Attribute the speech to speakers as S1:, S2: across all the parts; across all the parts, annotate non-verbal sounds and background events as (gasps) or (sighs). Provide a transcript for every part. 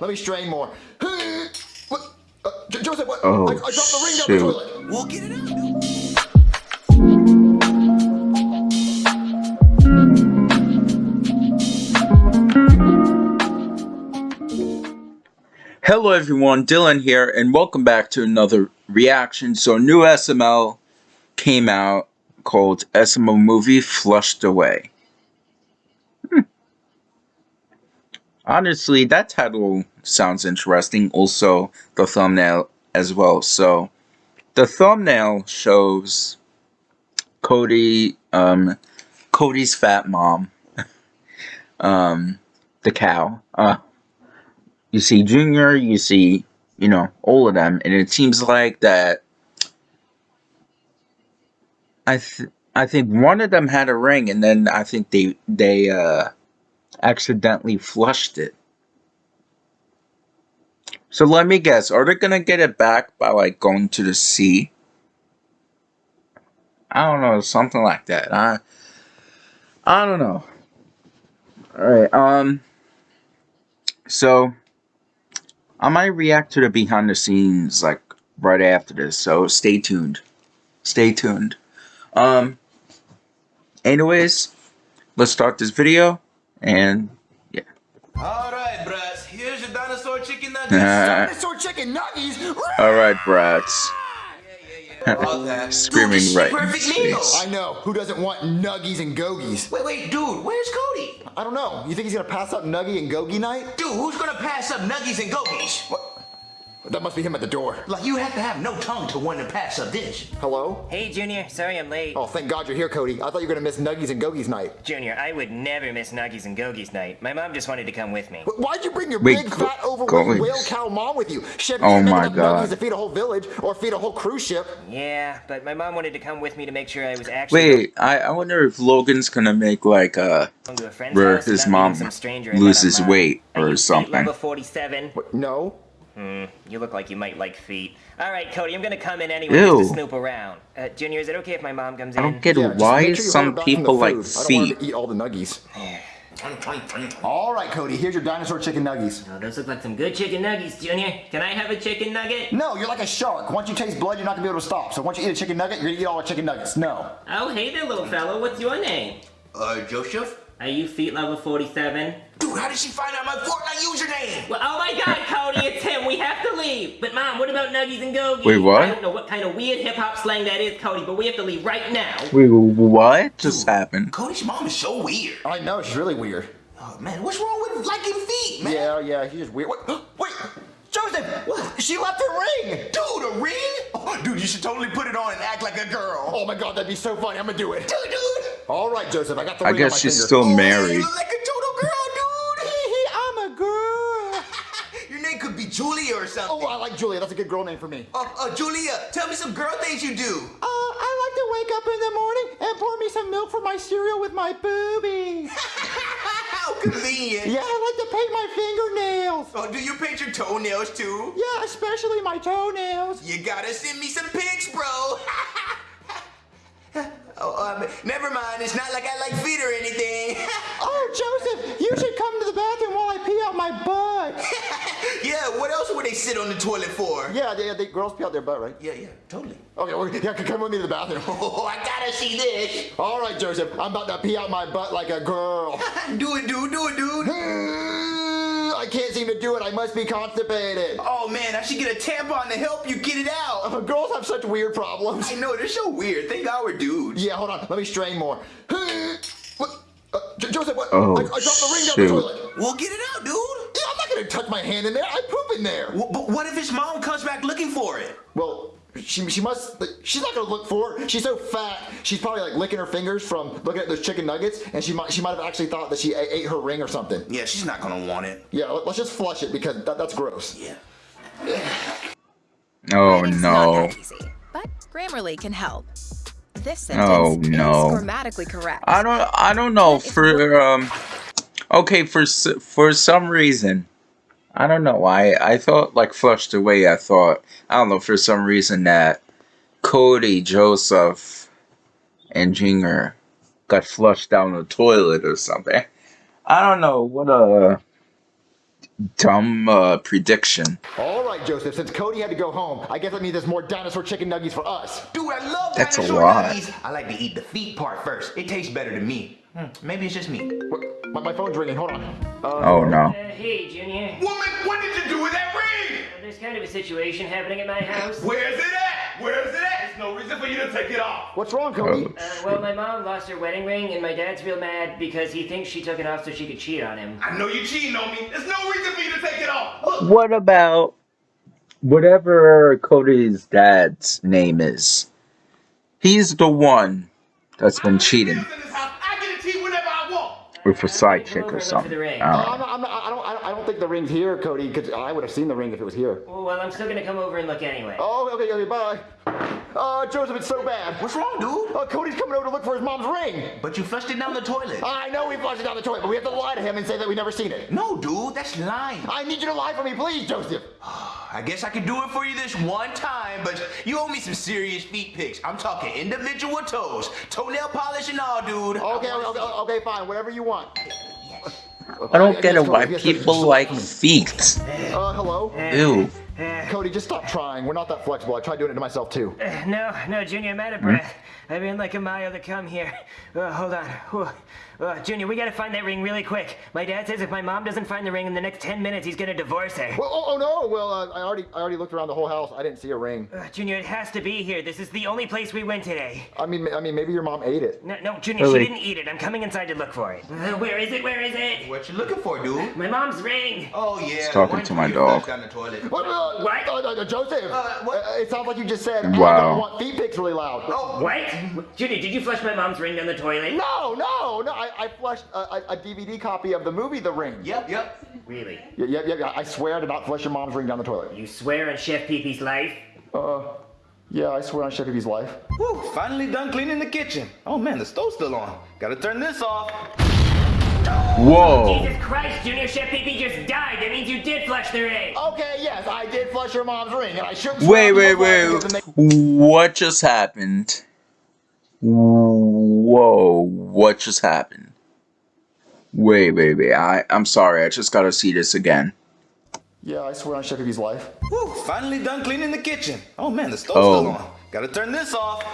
S1: Let me strain more. What? Uh, Joseph, what?
S2: Oh,
S1: I, I dropped the ring down
S2: shoot.
S1: the toilet.
S3: We'll get it out.
S2: Hello everyone, Dylan here, and welcome back to another reaction. So, a new SML came out called SML Movie Flushed Away. Hmm. Honestly, that title sounds interesting. Also, the thumbnail as well. So, the thumbnail shows Cody, um, Cody's fat mom, (laughs) um, the cow. Uh, you see Junior, you see, you know, all of them, and it seems like that. I th- I think one of them had a ring, and then I think they they uh, accidentally flushed it. So let me guess, are they gonna get it back by like going to the sea? I don't know, something like that. I I don't know. All right, um. So I might react to the behind the scenes like right after this, so stay tuned. Stay tuned. Um anyways, let's start this video and yeah.
S3: All right, brats. Here's your dinosaur chicken nuggets.
S1: Dinosaur chicken nuggies.
S2: Alright brats. (laughs) Screaming
S3: Dude,
S2: right in
S3: Perfect meal.
S1: I know. Who doesn't want nuggies and gogies?
S3: Wait, wait, dude. Where's Cody?
S1: I don't know. You think he's gonna pass up nuggie and gogie night?
S3: Dude, who's gonna pass up nuggies and gogies?
S1: What? That must be him at the door.
S3: Like you have to have no tongue to want to pass up dish.
S1: Hello?
S4: Hey, Junior. Sorry I'm late.
S1: Oh, thank God you're here, Cody. I thought you were gonna miss nuggies and gogies night.
S4: Junior, I would never miss Nuggies and Gogies night. My mom just wanted to come with me.
S1: Wh- Why'd you bring your
S2: Wait,
S1: big, fat, overweight whale cow mom with you? Shit,
S2: Oh
S1: you make
S2: my
S1: enough
S2: God.
S1: nuggies to feed a whole village or feed a whole cruise ship.
S4: Yeah, but my mom wanted to come with me to make sure I was actually
S2: Wait, I, I wonder if Logan's gonna make like uh
S4: going to a friend's
S2: where
S4: house
S2: his
S4: and not
S2: mom
S4: meeting some stranger I met
S2: loses
S4: online.
S2: weight
S4: Are
S2: or
S4: you feet
S2: something.
S4: Level 47.
S1: What? No.
S4: Hmm, you look like you might like feet. All right, Cody, I'm gonna come in anyway
S2: Ew.
S4: just to snoop around. Uh, Junior, is it okay if my mom comes in?
S2: I don't get
S1: Yeah,
S2: Why
S1: sure
S2: some
S1: order back from the
S2: people like
S1: food. I don't want
S2: feet?
S1: to eat all the nuggies. (sighs) All right, Cody. Here's your dinosaur chicken nuggies.
S4: Oh, those look like some good chicken nuggets, Junior. Can I have a chicken nugget?
S1: No, you're like a shark. Once you taste blood, you're not gonna be able to stop. So once you eat a chicken nugget, you're gonna eat all the chicken nuggets. No.
S4: Oh, hey there, little fellow. What's your name?
S3: Uh, Joseph?
S4: Are you feet level 47?
S3: Dude, how did she find out my Fortnite username?
S4: Well, oh my god, Cody, it's him. We have to leave. But, Mom, what about Nuggies and Gogies?
S2: Wait, what?
S4: I don't know what kind of weird hip hop slang that is, Cody, but we have to leave right now.
S2: Wait, what just happened?
S3: Cody's mom is so weird.
S1: I know she's really weird.
S3: Oh man, what's wrong with liking feet, man?
S1: Yeah, yeah, she's just weird. What? (gasps) Wait, Joseph.
S3: What?
S1: She left her ring.
S3: Dude, a ring? Oh, (laughs) dude, you should totally put it on and act like a girl.
S1: Oh my God, that'd be so funny. I'm gonna do it.
S3: Dude, dude.
S1: All right, Joseph. I got the
S2: I guess she's
S1: finger.
S2: still
S3: Oh, man,
S2: married.
S3: You look like a total girl, dude.
S1: I'm a girl. (laughs)
S3: Your name could be Julia or something.
S1: Oh, I like Julia. That's a good girl name for me.
S3: Uh, uh, Julia, tell me some girl things you do.
S1: Uh, I like to wake up in the morning and pour me some milk for my cereal with my boobies. (laughs)
S3: How convenient.
S1: Yeah, I like to paint my fingernails.
S3: Oh, do you paint your toenails too?
S1: Yeah, especially my toenails.
S3: You gotta send me some pics, bro. oh, um, never mind. It's not like I like feet or anything. (laughs)
S1: Oh, Joseph, you should come to the bathroom while I pee out my butt. (laughs)
S3: yeah, what else would they sit on the toilet for?
S1: Yeah, yeah, the girls pee out their butt, right?
S3: Yeah, yeah, totally.
S1: Okay, well, yeah, come with me to the bathroom. (laughs)
S3: Oh, I gotta see this.
S1: All right, Joseph, I'm about to pee out my butt like a girl.
S3: do it, dude. Do it, dude.
S1: I can't seem to do it. I must be constipated.
S3: Oh man, I should get a tampon to help you get it out.
S1: Uh, girls have such weird problems.
S3: I know they're so weird. Thank God we're dudes.
S1: Yeah, hold on. Let me strain more. (gasps) What? Uh, Joseph, what?
S2: Oh,
S1: I, I dropped the ring down
S2: shoot.
S1: the toilet.
S3: We'll get it out, dude.
S1: Yeah, I'm not gonna touch my hand in there. I poop in there.
S3: W- but what if his mom comes back looking for it?
S1: Well, she, she must. She's not gonna look for it. She's so fat. She's probably like licking her fingers from looking at those chicken nuggets, and she might she might have actually thought that she ate, ate her ring or something.
S3: Yeah, she's not gonna want it.
S1: Yeah, let, us just flush it because that, that's gross.
S3: Yeah.
S2: Oh
S5: It's
S2: no.
S5: not that easy, but Grammarly can help. This sentence
S2: Oh, no.
S5: is grammatically correct.
S2: I don't I don't know for um okay for for some reason I don't know why I thought like flushed away I thought I don't know for some reason that Cody Joseph and Junior got flushed down the toilet or something I don't know what a dumb uh, prediction.
S1: All right, Joseph. Since Cody had to go home, I guess that means there's more dinosaur chicken nuggets for us.
S3: Dude, I love
S2: That's a
S3: dinosaur
S2: lot.
S3: nuggies. I like to eat the feet part first. It tastes better to me. Hmm, maybe it's just me.
S1: What- My, my phone's ringing. Hold on. Uh,
S2: Oh no.
S4: Uh, hey, Junior.
S3: Woman, what did you do with that ring?
S4: Uh, There's kind of a situation happening at my house.
S3: Where's it at? Where's it at? There's no reason for you to take it off.
S1: What's wrong, Cody?
S2: Oh.
S4: Uh, well, my mom lost her wedding ring, and my dad's real mad because he thinks she took it off so she could cheat on him.
S3: I know you cheating on me. There's no reason for you to take it off. Look,
S2: What about whatever Cody's dad's name is? He's the one that's been cheating
S3: I want.
S2: with a side
S4: Come
S2: chick or
S4: and look for
S2: something. I don't know.
S1: I'm not, I'm not, I, don't, I don't- I don't think the ring's here, Cody, because I would have seen the ring if it was here.
S4: Well, well, I'm still gonna come over and look anyway.
S1: Oh, okay, okay, bye. Uh, Joseph, it's so bad.
S3: What's wrong, dude?
S1: Uh, Cody's coming over to look for his mom's ring.
S3: But you flushed it down the toilet.
S1: I know we flushed it down the toilet, but we have to lie to him and say that we never seen it.
S3: No, dude, that's lying.
S1: I need you to lie for me, please, Joseph. (sighs)
S3: I guess I can do it for you this one time, but you owe me some serious feet pics. I'm talking individual toes, toenail polish and all, dude.
S1: Okay, okay, okay, okay, fine, whatever you want.
S2: I don't get it why
S1: Yes, yes,
S2: people like feet.
S1: Uh, hello?
S2: Ew.
S4: Uh,
S1: Cody, just stop trying. We're not that flexible. I tried doing it to myself, too.
S4: uh, no, no, Junior, I'm out of breath. I've been like a mile to come here. Uh, hold on. Uh, Junior, we gotta find that ring really quick. My dad says if my mom doesn't find the ring in the next 10 minutes, he's gonna divorce her.
S1: Well, oh, oh no. Well, uh, I already, I already looked around the whole house. I didn't see a ring.
S4: Uh, Junior, it has to be here. This is the only place we went today.
S1: I mean, I mean, maybe your mom ate it.
S4: No, no, Junior,
S2: Really?
S4: she didn't eat it. I'm coming inside to look for it. Uh, where is it? Where is it?
S3: What you looking for, dude?
S4: My mom's ring.
S3: Oh yeah. the
S2: talking to my dog.
S3: Down the toilet.
S1: What? Uh,
S4: What?
S1: Uh, uh, Joseph.
S3: Uh, what?
S1: Uh, it sounds like you just said. I
S2: Wow.
S1: don't want feet pics really loud.
S3: Oh,
S4: What? Judy, did you flush my mom's ring down the toilet?
S1: No, no, no. I, I flushed a, a, a DVD copy of the movie The Ring.
S3: Yep, yep.
S4: Really?
S1: Yep, yep, yeah, yeah. I swear I did not flush your mom's ring down the toilet.
S4: You swear on Chef Pee-Pee's life?
S1: Uh, yeah, I swear on Chef Pee-Pee's life.
S3: Whew, finally done cleaning the kitchen. Oh man, the stove's still on. Gotta turn this off.
S2: Whoa.
S4: Jesus Christ, Junior Chef Pee-Pee just died. That means you did flush the ring.
S1: Okay, yes, I did flush your mom's ring, and I shouldn't. swear
S2: Wait,
S1: on
S2: wait, wait. What just happened? Whoa. What just happened? Wait, wait, wait. I, I'm sorry. I just gotta see this again.
S1: Yeah, I swear on Chef Pee-Pee's life.
S3: Whew, finally done cleaning the kitchen. Oh man, the stove's
S2: Oh.
S3: still on. Gotta turn this off.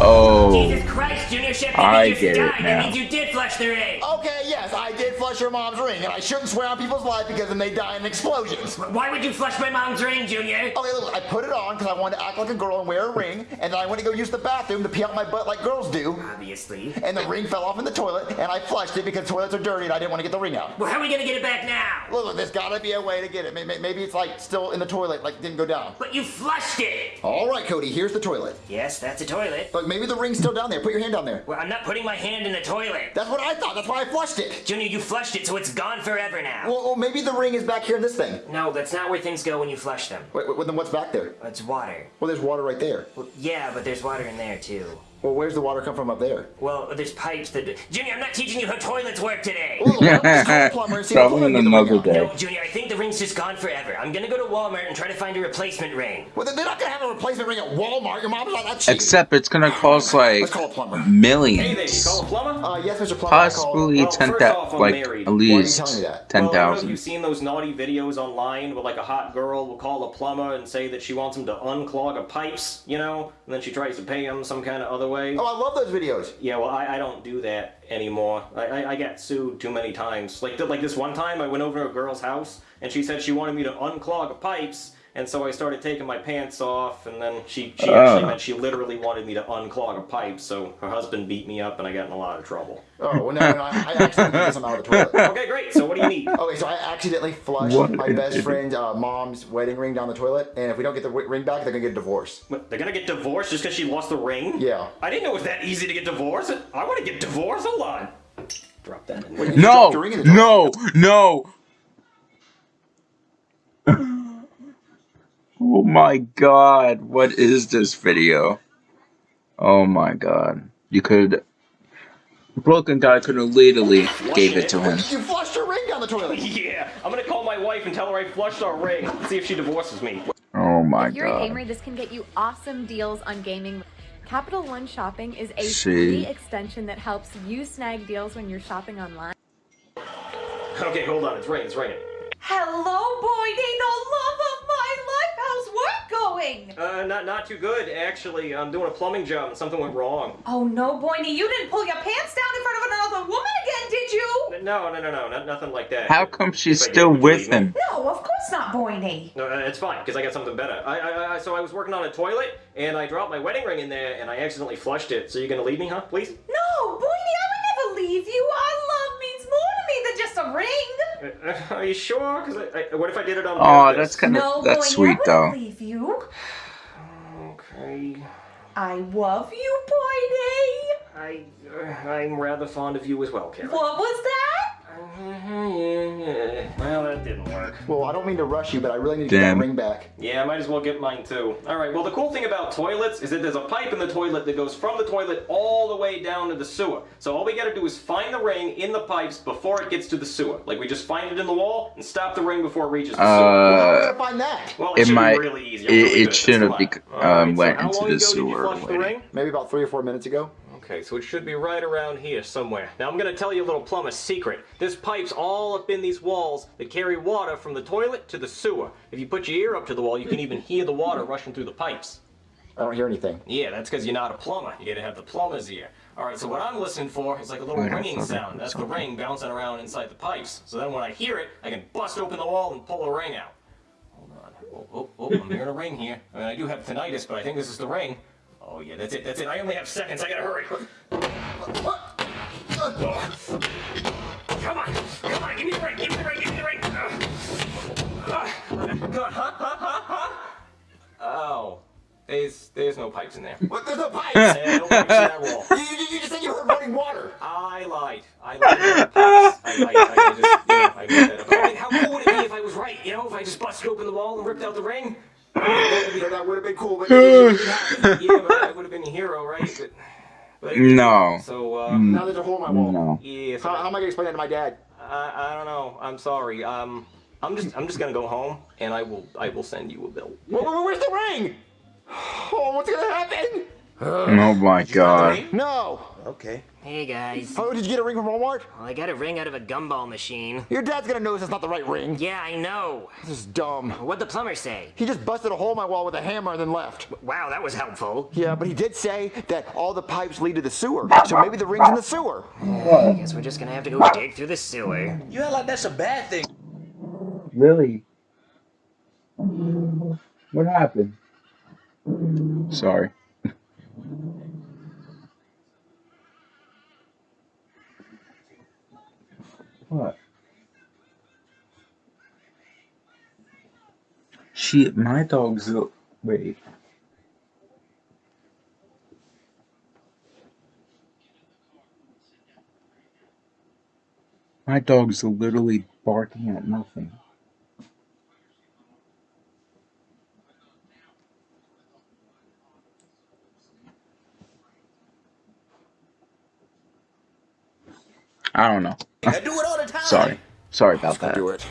S2: Oh.
S4: Jesus Christ, Junior Chef Pee-Pee
S2: I
S4: just
S2: get it
S4: died.
S2: now.
S4: That means you did flush the ring.
S1: Okay, yes, I did flush your mom's ring, and I shouldn't swear on people's life because then they die in explosions.
S4: Why would you flush my mom's ring, Junior?
S1: Okay, look, I put it on because I wanted to act like a girl and wear a ring, and then I went to go use the bathroom to pee out my butt like girls do,
S4: Obviously.
S1: and the ring fell off in the toilet, and I flushed it because toilets are dirty and I didn't want to get the ring out.
S4: Well, how are we gonna get it back now?
S1: Look, look, there's gotta be a way to get it. May- may- Maybe it's like still in the toilet, like didn't go down.
S4: But you flushed it.
S1: All right, Cody, here's the toilet.
S4: Yes, that's a toilet.
S1: Look, maybe the ring's still down there. Put your hand down there.
S4: Well, I'm not putting my hand in the toilet.
S1: That's what I thought. That's why I flushed it.
S4: Junior, you flushed it, so it's gone forever now.
S1: Well, well, maybe the ring is back here in this thing.
S4: No, that's not where things go when you flush them.
S1: Wait, wait, then what's back there?
S4: It's water.
S1: Well, there's water right there.
S4: Well, yeah, but there's water in there too.
S1: Well, where's the water come from up there?
S4: Well, there's pipes that. Junior, I'm not teaching you how toilets work today.
S1: Well, well, let's call a (laughs) plumber and see
S2: Probably
S1: plumber can get the
S2: another day.
S4: No, Junior, I think the ring's just gone forever. I'm gonna go to Walmart and try to find a replacement ring.
S1: Well, they're not gonna have a replacement ring at Walmart. Your mom's not that cheap.
S2: Except it's gonna (sighs) cost like
S1: Let's call a plumber.
S6: Hey there, you call a plumber?
S1: Uh, yes, Mr. Plumber.
S2: Possibly
S6: Well,
S2: ten
S6: first
S2: that
S6: off, I'm
S2: like
S6: married.
S2: at
S6: Why are
S1: you
S2: least
S1: telling me that?
S2: ten
S6: Well, I know
S2: thousand.
S6: you've seen those naughty videos online where like a hot girl will call a plumber and say that she wants him to unclog a pipes, you know, and then she tries to pay him some kind of other way.
S1: Oh, I love those videos.
S6: Yeah, well, I, I don't do that anymore. I, I, I got sued too many times. Like like this one time, I went over to a girl's house and she said she wanted me to unclog a pipes, and so I started taking my pants off, and then she she actually
S2: Oh.
S6: meant she literally wanted me to unclog a pipe. So her husband beat me up, and I got in a lot of trouble.
S1: Oh, well, no, no, I, I accidentally did some out of the toilet. (laughs)
S6: Okay, great. So what do you need?
S1: Okay, so I accidentally flushed
S2: What
S1: my best
S2: idiot.
S1: friend's uh, mom's wedding ring down the toilet, and if we don't get the wi- ring back, they're gonna get a divorce.
S6: What, They're gonna get divorced just because she lost the ring?
S1: Yeah.
S6: I didn't know it was that easy to get divorced. I want to get divorced. Hold on. Drop that in.
S1: Wait,
S2: No,
S1: dropped ring in the toilet.
S2: no, no. Oh my god, what is this video? Oh my god. You could Brooklyn Guy could have literally gave it to him.
S1: You flushed your ring down the toilet. (laughs)
S6: Yeah, I'm gonna call my wife and tell her I flushed our ring. See if she divorces me.
S2: Oh my
S7: If you're a
S2: god.
S7: gamer, this can get you awesome deals on gaming. Capital One Shopping is a free extension that helps you snag deals when you're shopping online.
S6: Okay, hold on. It's ringing. It's ringing.
S8: Hello, Boydie, the love of my life. How's work going?
S6: Uh, not not too good actually. I'm doing a plumbing job and something went wrong.
S8: Oh no, Boydie, you didn't pull your pants down in front of another woman again, did you?
S6: No, no, no, no, not, nothing like that.
S2: How come she's
S6: If
S2: still with him?
S8: No, of course not, Boydie.
S6: No, uh, it's fine because I got something better. I, I, I, so I was working on a toilet and I dropped my wedding ring in there and I accidentally flushed it. So you're gonna leave me, huh? Please?
S8: No, Boydie, I would never leave you. Our love means more to me than just a ring.
S6: Uh, uh, are you sure? Because I, I, what if I did it on
S2: Oh,
S6: purpose?
S2: that's kind of
S8: No,
S2: that's
S8: Boydie,
S2: sweet
S8: I
S2: though.
S8: wouldn't leave you.
S6: Okay.
S8: I love you, Boydie.
S6: I, uh, I'm rather fond of you as well, Karen.
S8: What was that?
S6: Well, that didn't work.
S1: Well, I don't mean to rush you, but I really need to get that ring back.
S6: Yeah, I might as well get mine too. All right. Well, the cool thing about toilets is that there's a pipe in the toilet that goes from the toilet all the way down to the sewer. So all we got to do is find the ring in the pipes before it gets to the sewer. Like we just find it in the wall and stop the ring before it reaches the
S1: How am I
S6: sewer.
S2: Uh,
S1: gonna find that?
S6: Well, it,
S2: it
S6: should
S2: might-
S6: be really easy.
S2: it-
S6: I'm really
S2: it
S6: good at this.
S2: shouldn't
S6: Come
S2: be- um,
S6: right,
S2: went
S6: so
S2: into the
S6: ago did you
S2: sewer
S6: the ring?
S1: Maybe about three or four minutes ago.
S6: Okay, so it should be right around here somewhere. Now I'm gonna tell you a little plumber secret. There's pipes all up in these walls that carry water from the toilet to the sewer. If you put your ear up to the wall, you can even hear the water rushing through the pipes.
S1: I don't hear anything.
S6: Yeah, that's because you're not a plumber. You gotta have the plumber's ear. All right, so what I'm listening for is like a little ringing sound. That's the ring bouncing around inside the pipes. So then when I hear it, I can bust open the wall and pull the ring out. Hold on. Oh, oh, oh, I'm hearing a ring here. I mean, I do have tinnitus, but I think this is the ring. Oh yeah, that's it, that's it. I only have seconds. I gotta hurry. Come on, come on, give me the ring, give me the ring, give me the ring. Huh, huh, huh, huh? Oh, there's there's no pipes in there.
S1: What? There's no pipes!
S6: Yeah, no pipes in that wall. (laughs)
S1: you, you, you just said you heard running water!
S6: I lied. I lied. about pipes. I lied. I, I just, you know, I made that up. I mean, how cool would it be if I was right? You know, if I just busted open the wall and ripped out the ring?
S1: Yeah, that would have been cool, but (sighs) it.
S6: Yeah, but I would have been a hero, right? But, but
S2: No.
S6: So, uh,
S1: Now there's a hole in my wall.
S2: No.
S6: yeah. So
S1: How, how am I gonna explain that to my dad?
S6: I, I don't know. I'm sorry. Um, I'm just, I'm just gonna go home, and I will, I will send you a bill.
S1: Where, where- where's the ring? (sighs) Oh, what's gonna happen?
S2: Oh my god.
S1: No.
S3: Okay.
S4: Hey guys.
S1: Oh, did you get a ring from Walmart?
S4: Well, I got a ring out of a gumball machine.
S1: Your dad's gonna notice it's not the right ring.
S4: Yeah, I know.
S1: This is dumb.
S4: What'd the plumber say?
S1: He just busted a hole in my wall with a hammer and then left.
S4: Wow, that was helpful.
S1: Yeah, but he did say that all the pipes lead to the sewer. So maybe the ring's in the sewer.
S4: I guess we're just gonna have to go dig through the sewer.
S3: You act like that's a bad thing.
S2: Lily. What happened? Sorry. What? She, my dog's. Wait. My dog's literally barking at nothing. I don't know.
S3: I do it all.
S2: Sorry. Sorry about that.
S1: Do it.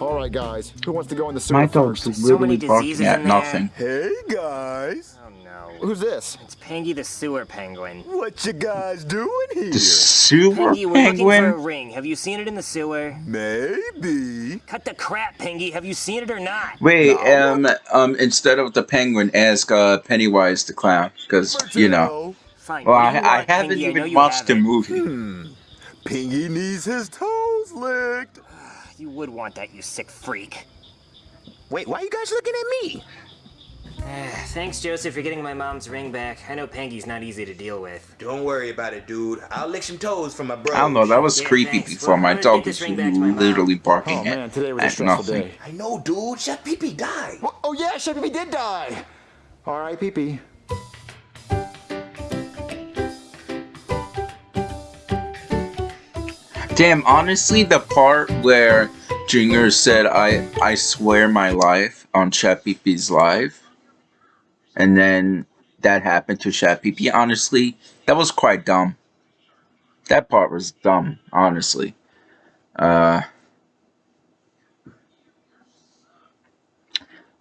S1: All right, guys. Who wants to go in the sewer
S2: My dog's
S1: first?
S4: So many
S2: literally barking
S4: diseases
S2: at nothing.
S9: Hey guys,
S4: Oh no.
S1: Who's this?
S4: It's Pangy the sewer penguin.
S9: what you guys doing here?
S2: The sewer
S4: Pangy, we're looking for a ring. Have you seen it in the sewer?
S9: Maybe.
S4: Cut the crap, Pangy. Have you seen it or not?
S2: Wait, um, um, instead of the penguin, ask uh, Pennywise the clown, because you know.
S4: Fine.
S2: Well,
S4: what do
S2: I, I haven't
S4: Pangy?
S2: Even
S4: you
S2: watched
S4: have
S2: the
S4: it.
S2: movie.
S9: Pingy needs his toes licked.
S4: You would want that, you sick freak.
S3: Wait, why are you guys looking at me? (sighs)
S4: Thanks, Joseph, for getting my mom's ring back. I know Pangy's not easy to deal with.
S3: Don't worry about it, dude. I'll lick some toes for my bro.
S2: I don't know, that was
S4: Yeah,
S2: creepy
S4: thanks.
S2: before.
S4: Well,
S2: My dog was
S4: ring back to mom.
S2: literally barking
S1: Oh man,
S2: at,
S1: today was a
S2: at
S1: stressful
S2: nothing.
S1: day.
S3: I know, dude. Chef Pee Pee died.
S1: What? Oh yeah, Chef Pee did die. All right, Pee Pee.
S2: Damn, honestly, the part where Junior said, I, I swear my life on Chef Pee-Pee's live, and then that happened to Chef Pee-Pee, honestly, that was quite dumb. That part was dumb, honestly. Uh,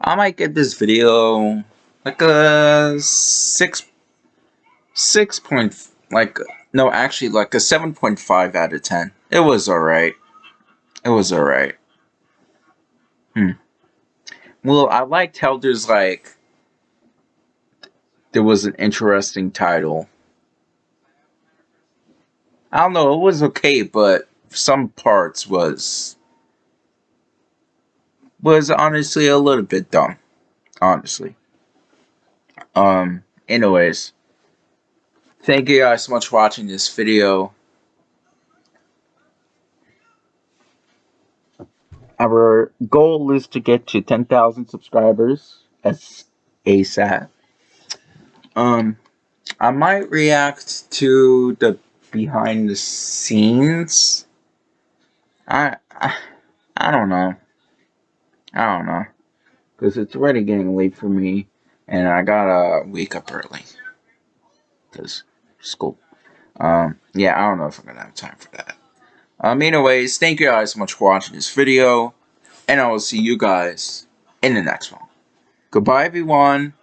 S2: I might give this video like a six, six point, like no, actually like a seven point five out of ten. It was all right. It was alright. Hmm. Well, I liked how there's like there was an interesting title. I don't know, it was okay, but some parts was was honestly a little bit dumb. Honestly. Um, anyways. Thank you guys so much for watching this video. Our goal is to get to 10,000 subscribers as ASAP. Um, I might react to the behind the scenes. I, I, I don't know. I don't know. Because it's already getting late for me. And I gotta wake up early. Because school. Um, yeah, I don't know if I'm gonna have time for that. Um, anyways, thank you guys so much for watching this video. And I will see you guys in the next one. Goodbye, everyone.